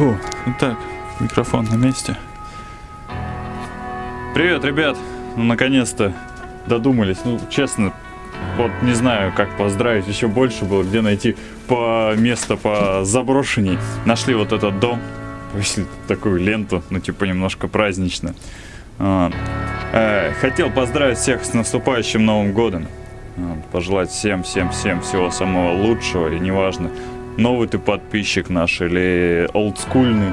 Фу, итак, микрофон на месте. Привет, ребят! Ну, наконец-то додумались. Ну, честно, вот не знаю, как поздравить. Еще больше было, где найти по место по заброшенней. Нашли вот этот дом. Повесили такую ленту, ну, типа, немножко празднично. Вот. Э, хотел поздравить всех с наступающим Новым Годом. Пожелать всем, всем, всем всего самого лучшего. И неважно, новый ты подписчик наш или олдскульный.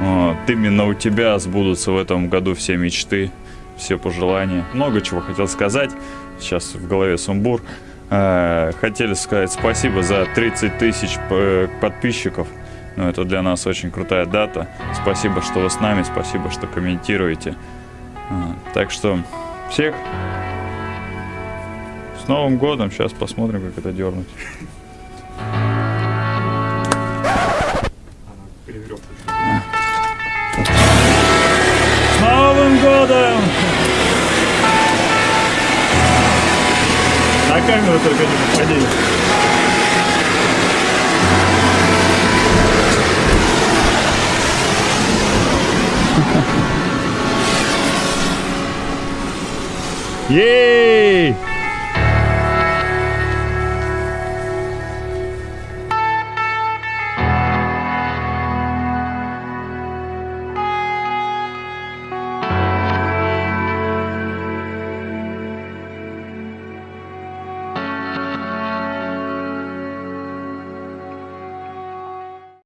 Вот. Именно у тебя сбудутся в этом году все мечты, все пожелания. Много чего хотел сказать. Сейчас в голове сумбур. Э, хотели сказать спасибо за 30 тысяч э, подписчиков. Ну, это для нас очень крутая дата. Спасибо, что вы с нами, спасибо, что комментируете. Так что всех с Новым годом. Сейчас посмотрим, как это дернуть. Новым годом! На камеру только не попади. Ей!